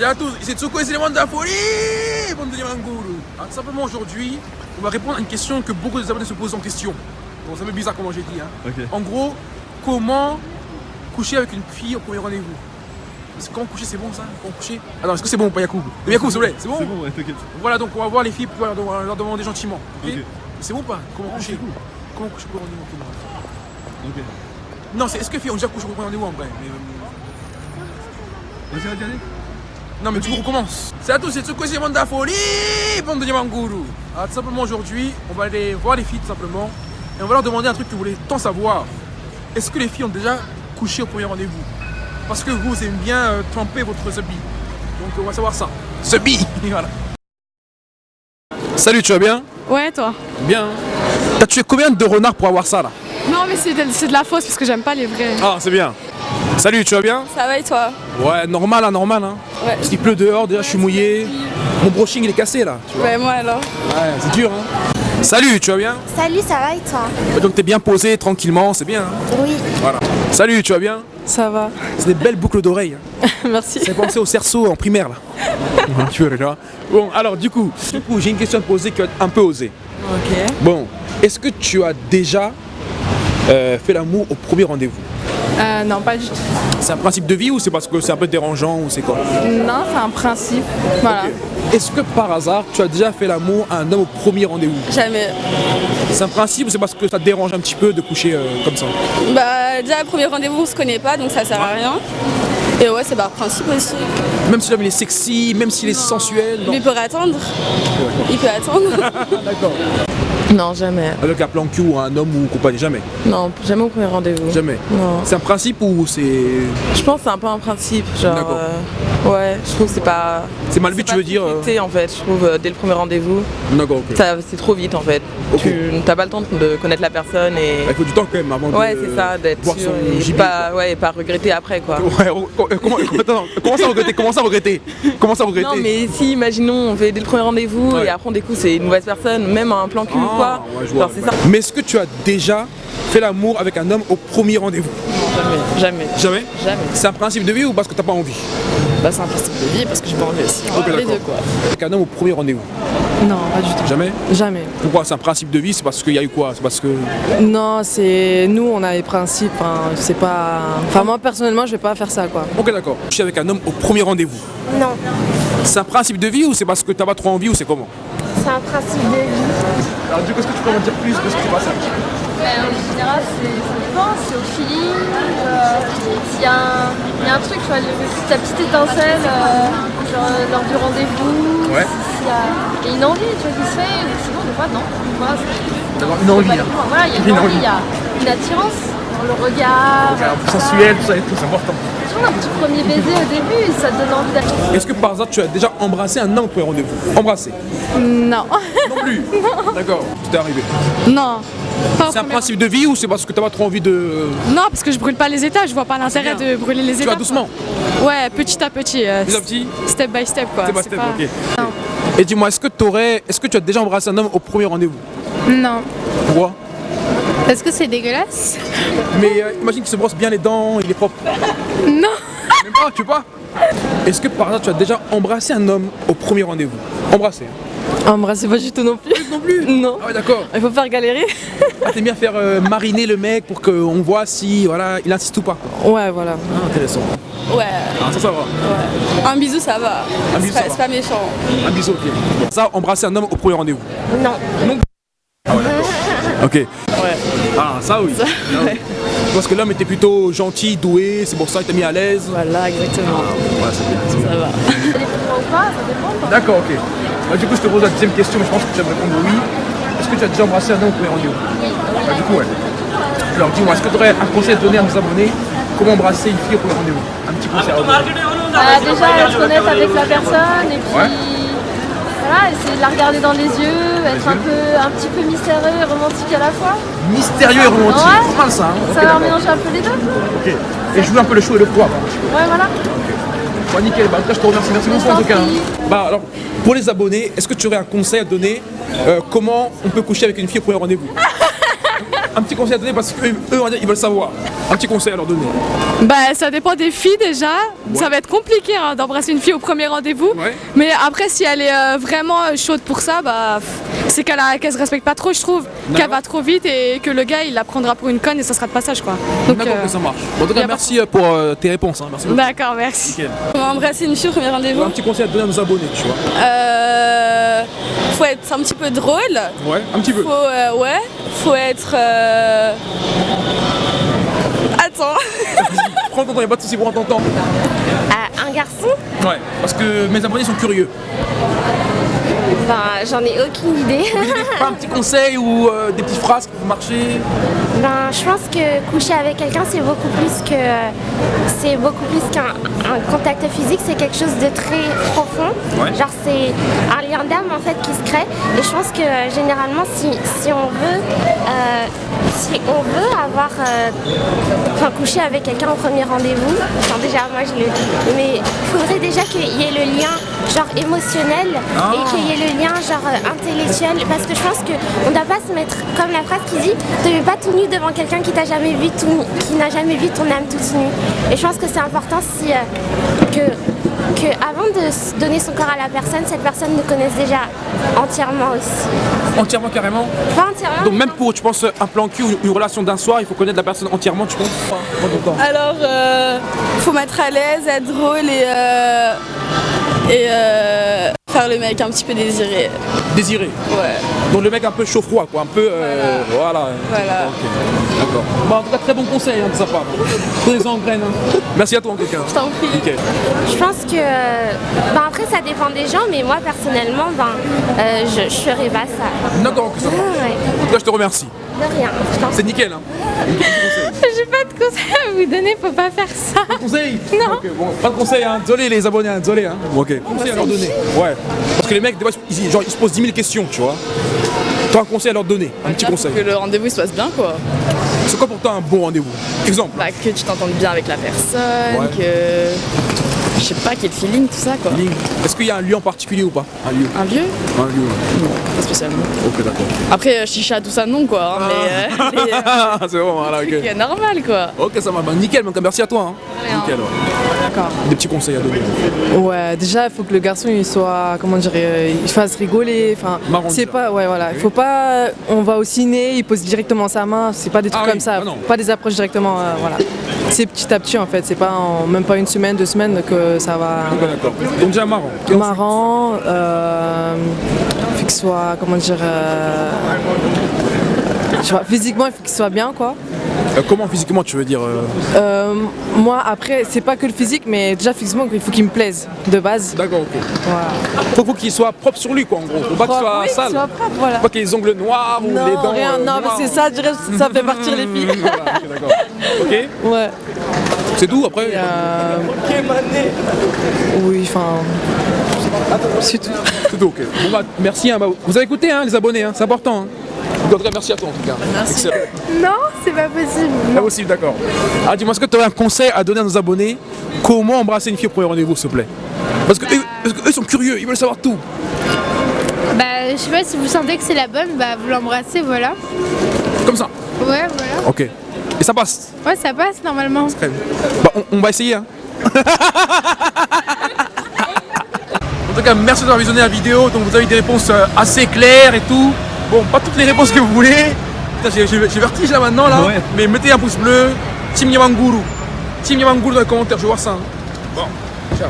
Salut à tous, ici Tsuko et c'est les de la folie, de Yamanguru. Alors, tout simplement aujourd'hui, on va répondre à une question que beaucoup des abonnés se posent en question. Bon, un peu bizarre comment j'ai dit. Hein. En gros, comment coucher avec une fille au premier rendez-vous? Est-ce que Comment coucher, c'est bon ça? Comment coucher? Attends, est-ce que c'est bon ou pas Yacoub? Euh, Yacoub, s'il vous plaît, c'est bon? C'est bon, ouais, t'inquiète. Voilà, donc on va voir les filles pour leur demander gentiment. ok? Ok. C'est bon ou pas? Comment Ah, coucher? cool. Comment coucher au premier rendez-vous ok. Non, c'est est-ce que les filles ont déjà couché au premier rendez-vous en vrai? Mais, euh, Vas-y, vas-y. Non mais du coup on recommence. C'est à tous, c'est Tsuko, c'est les mondes de la folie, bande de Yamanguru. Alors tout simplement aujourd'hui, on va aller voir les filles tout simplement. Et on va leur demander un truc que vous voulez tant savoir. Est-ce que les filles ont déjà couché au premier rendez-vous? Parce que vous aimez bien euh, tremper votre zebi. Donc on va savoir ça. Zebi Voilà. Salut, tu vas bien? Ouais, toi? Bien. T'as tué combien de renards pour avoir ça là? Non, mais c'est de, c'est de la fausse parce que j'aime pas les vrais. Ah, c'est bien. Salut, tu vas bien Ça va et toi Ouais, normal, hein, normal. Hein. Ouais. Parce qu'il pleut dehors, déjà je suis mouillé. Mon brushing il est cassé là. Tu vois. Ouais, moi alors. Ouais, c'est dur. Hein. Salut, tu vas bien Salut, ça va et toi Donc t'es bien posé tranquillement, c'est bien. hein. Oui. voilà. Salut, tu vas bien Ça va. C'est des belles boucles d'oreilles. Hein. Merci. Ça fait penser au cerceau en primaire là. tu vois là. Bon, alors du coup, du coup j'ai une question à te poser qui va être un peu osée. Ok. Bon, est-ce que tu as déjà euh, fait l'amour au premier rendez-vous? Euh, non, pas du tout. C'est un principe de vie ou c'est parce que c'est un peu dérangeant ou c'est quoi Non, c'est un principe. Voilà. Est-ce que par hasard tu as déjà fait l'amour à un homme au premier rendez-vous Jamais. C'est un principe ou c'est parce que ça te dérange un petit peu de coucher euh, comme ça Bah, déjà, premier rendez-vous, on se connaît pas, donc ça sert à rien. Et ouais, c'est par principe aussi. Même si l'homme il est sexy, même s'il est sensuel non. Mais il peut attendre. Il peut attendre. D'accord. Non, jamais. Avec un plan cul ou un homme ou compagnie, jamais. Non, jamais au premier rendez-vous. Jamais. Non. C'est un principe ou c'est. Je pense que c'est un peu un principe. Genre, D'accord. euh, ouais, je trouve que c'est pas. C'est mal vu, c'est tu veux dire euh, respecté, en fait, je trouve, euh, dès le premier rendez-vous. D'accord, ok. C'est trop vite en fait. Tu n'as pas le temps de connaître la personne et. Il faut du temps quand même avant Ouais, de. c'est ça, d'être voir sûr son et gibier, pas, ouais, et pas regretter après quoi. Ouais, euh, comment, attends, comment ça regretter Comment ça regretter? Comment ça regretter? Non, mais si, imaginons, on fait dès le premier rendez-vous Ouais. et après on découvre c'est une mauvaise personne, même un plan cul ou Ah, quoi. ouais, c'est ouais. ça. Mais est-ce que tu as déjà fait l'amour avec un homme au premier rendez-vous? Jamais, jamais, Jamais? Jamais. C'est un principe de vie ou parce que t'as pas envie? Bah, c'est un principe de vie parce que j'ai pas envie aussi. Ok, les deux quoi. Avec un homme au premier rendez-vous Non, pas du tout. Jamais Jamais. Pourquoi C'est un principe de vie C'est parce qu'il y a eu quoi? C'est parce que. Non, c'est nous, on a les principes. hein, C'est pas. Enfin, moi personnellement, je vais pas faire ça, quoi. Ok, d'accord. Je suis avec un homme au premier rendez-vous. Non, C'est un principe de vie ou c'est parce que t'as pas trop envie ou c'est comment? C'est un principe de vie. Alors, du coup, est-ce que tu peux m'en dire plus de ce qui s'est passé en général, c'est- ça dépend, c'est au feeling. euh, S'il y, a un- il y a un truc, tu vois, le- ta petite étincelle euh, genre, lors du rendez-vous, Ouais. s'il y a il y a une envie tu vois, qui se fait, ou sinon, des fois, non. Voilà, D'avoir une envie, hein. le. Voilà, il y a Une une envie, il y a une attirance dans le regard. sensuel, tout ça et tout, c'est important. Toujours un petit premier baiser au début, ça te donne envie d'aller. Est-ce que par hasard tu as déjà embrassé un homme au premier rendez-vous? Embrassé? Non. Non plus D'accord, c'était arrivé? non. C'est un principe de vie ou c'est parce que t'as pas trop envie de. Non, parce que je brûle pas les états, je vois pas l'intérêt bien. de brûler les Tu états. vas doucement Ouais, petit à petit. euh, Petit à petit Step by step, quoi. Step by step, pas- ok. Non. Et dis-moi, est-ce que t'aurais. Est-ce que tu as déjà embrassé un homme au premier rendez-vous? Non. Pourquoi? Est-ce que c'est dégueulasse Mais euh, imagine qu'il se brosse bien les dents, il est propre. Non. Même pas, tu pas Est-ce que par hasard tu as déjà embrassé un homme au premier rendez-vous? Embrassé hein Embrasser pas du tout non plus. Non plus Non. Ah ouais d'accord. Il faut faire galérer. Ah, T'aimes bien faire euh, mariner le mec pour qu'on voit si voilà il insiste ou pas. Ouais, voilà. Ah, intéressant. Ouais. Ah, ça ça va. Un bisou, ça va. Un bisou, C'est ça pas- méchant. Un bisou, ok. Ça, embrasser un homme au premier rendez-vous. Non. Ok. Ouais. Ah, ça oui. Ah. Parce que l'homme était plutôt gentil, doué, c'est pour ça qu'il t'a mis à l'aise. Voilà, exactement. Ouais, c'est bien. Ça va. Fois ou pas, ça dépend. D'accord, ok. Bah, du coup, je te pose la deuxième question, mais je pense que tu vas me répondre oui. Est-ce que tu as déjà embrassé un homme au premier rendez-vous? Bah, du coup, ouais. Alors, dis-moi, est-ce que tu aurais un conseil à donner à nos abonnés? Comment embrasser une fille au premier rendez-vous? Un petit conseil à. Bah, déjà, être honnête avec la personne et puis. Ouais. Voilà, essayer de la regarder dans les yeux, être un, peu, un petit peu mystérieux et romantique à la fois. Mystérieux et romantique, Ouais. c'est pas mal ça. Hein Ça va mélanger un peu les deux. Ok. Et jouer un peu le chaud et le froid. Ouais, voilà. Bon, nickel, bah, en tout cas, je te remercie. Merci beaucoup en tout cas. hein. Bah, alors, pour les abonnés, est-ce que tu aurais un conseil à donner euh, Comment on peut coucher avec une fille au premier rendez-vous? Un petit conseil à donner parce qu'eux, eux, ils veulent savoir. Un petit conseil à leur donner. Bah, ça dépend des filles déjà. Ça va être compliqué hein, d'embrasser une fille au premier rendez-vous. Ouais. Mais après, si elle est euh, vraiment euh, chaude pour ça, bah, c'est qu'elle se respecte pas trop, je trouve. Qu'elle va trop vite et que le gars, il la prendra pour une conne et ça sera de passage, quoi. Donc, D'accord euh, que ça marche. Bon, en tout cas, pas merci euh, pour euh, tes réponses. hein. Merci beaucoup. D'accord, merci. Nickel. Comment embrasser une fille au premier rendez-vous Un petit conseil à donner à nos abonnés, tu vois. euh, Faut être un petit peu drôle. Ouais, un petit peu. Faut, euh, ouais, faut être. euh, Attends. Prends ton temps, il a pas de soucis, prends ton temps. Euh, un garçon? Ouais, parce que mes abonnés sont curieux. J'en ai aucune idée. Un petit conseil ou euh, des petites phrases qui peuvent marcher ben, je pense que coucher avec quelqu'un, c'est beaucoup plus que c'est beaucoup plus qu'un un contact physique. C'est quelque chose de très profond. Ouais. Genre, c'est un lien d'âme en fait qui se crée. Et je pense que euh, généralement, si, si on veut, euh, si on veut avoir, euh, enfin, coucher avec quelqu'un au premier rendez-vous, enfin, déjà, moi je le dis, mais il faudrait déjà qu'il y ait le lien genre émotionnel Ah. et qu'il y ait le lien genre intellectuel parce que je pense qu'on ne doit pas se mettre comme la phrase qui dit ne mets pas tout nu devant quelqu'un qui t'a jamais vu tout qui n'a jamais vu ton âme toute nue et je pense que c'est important si euh, que que avant de donner son corps à la personne cette personne nous connaisse déjà entièrement aussi Entièrement, carrément. pas entièrement Donc même pour, tu penses, un plan cul ou une relation d'un soir, il faut connaître la personne entièrement, tu penses? Alors, euh, faut mettre à l'aise, être drôle et. euh, et euh, faire le mec un petit peu désiré. Désiré. Ouais. Donc le mec un peu chaud-froid, quoi. Un peu. euh, voilà. Voilà. Ok. D'accord. Bon, en tout cas, très bon conseil hein, de sa part. Prenez-en en graine. hein. Merci à toi, en tout cas. Je t'en prie. Je pense que ben après ça dépend des gens mais moi personnellement ben euh, je, je ferai pas ça D'accord, ok, ça marche. ouais, En tout cas, je te remercie. de rien C'est nickel, hein. Pas de conseils à vous donner, faut pas faire ça. Conseil Non. Ok, bon, pas de conseil, hein. Désolé, les abonnés, hein. Désolé, hein. Bon, ok. Conseil à leur donner. Ouais. Parce que les mecs, des fois, ils, genre, ils se posent 10 000 questions, tu vois. Toi, un conseil à leur donner. Un petit conseil. que le rendez-vous se passe bien quoi. C'est quoi pour toi un bon rendez-vous? Exemple. Bah, que tu t'entendes bien avec la personne, Ouais. que. Je sais pas, le feeling, tout ça quoi. Est-ce qu'il y a un lieu en particulier ou pas? Un lieu. Un lieu? Un lieu. ouais. Non, pas spécialement. Ok, d'accord. Après, euh, chicha, tout ça, non quoi. hein, Mais, euh, les, euh, Ah, c'est bon, voilà, ok. normal quoi. Ok, ça va. Bah, nickel, donc merci à toi. Hein. Nickel, ouais. D'accord. Des petits conseils à donner. Ouais, déjà, il faut que le garçon il soit, comment dire, euh, il fasse rigoler. Enfin, Marrant, c'est pas, ouais, voilà. Il faut pas, on va au ciné, il pose directement sa main. C'est pas des trucs Ah oui, comme ça. ah non. pas des approches directement, euh, voilà. C'est petit à petit en fait. C'est pas en même pas une semaine, deux semaines que ça va. Ok, d'accord. Donc déjà marrant. Marrant. Euh, qu'il soit, comment dire, euh, je pas, physiquement, il faut qu'il soit bien, quoi. Euh, comment physiquement tu veux dire euh, Euh, moi, après, c'est pas que le physique, mais déjà physiquement, il faut qu'il me plaise de base. D'accord, ok. Voilà. Faut, faut qu'il soit propre sur lui, quoi, en gros. Faut pas qu'il soit Oui, sale. soit propre, voilà. Faut pas qu'il ait les ongles noirs ou les dents. rien, euh, non, parce que ça, je dirais, ça fait partir les filles. Voilà, ok, d'accord. Ok Ouais. C'est tout après Oui, enfin. C'est tout. C'est tout, ok. Bon, bah, merci. hein, bah, vous avez écouté, hein, les abonnés, hein, c'est important. En tout cas, merci à toi, en tout cas. Merci. Non, c'est pas possible. Pas possible, d'accord. Ah, dis-moi, est-ce que tu aurais un conseil à donner à nos abonnés? Comment embrasser une fille au premier rendez-vous, s'il te plaît? Parce que, eux, parce que eux sont curieux, ils veulent savoir tout. Bah, je sais pas si vous sentez que c'est la bonne, bah vous l'embrassez, voilà. Comme ça? Ouais, voilà. Ok. Et ça passe? Ouais, ça passe normalement. Très bien. Bah, on, on va essayer. Hein. en tout cas, merci d'avoir visionné la vidéo. Donc, vous avez des réponses euh, assez claires et tout. Bon, pas toutes les réponses que vous voulez. Putain, J'ai vertige là maintenant. Là. Ouais. Mais mettez un pouce bleu. Team Yamanguru. Team Yamanguru dans les commentaires, je veux voir ça. hein. Bon, ciao.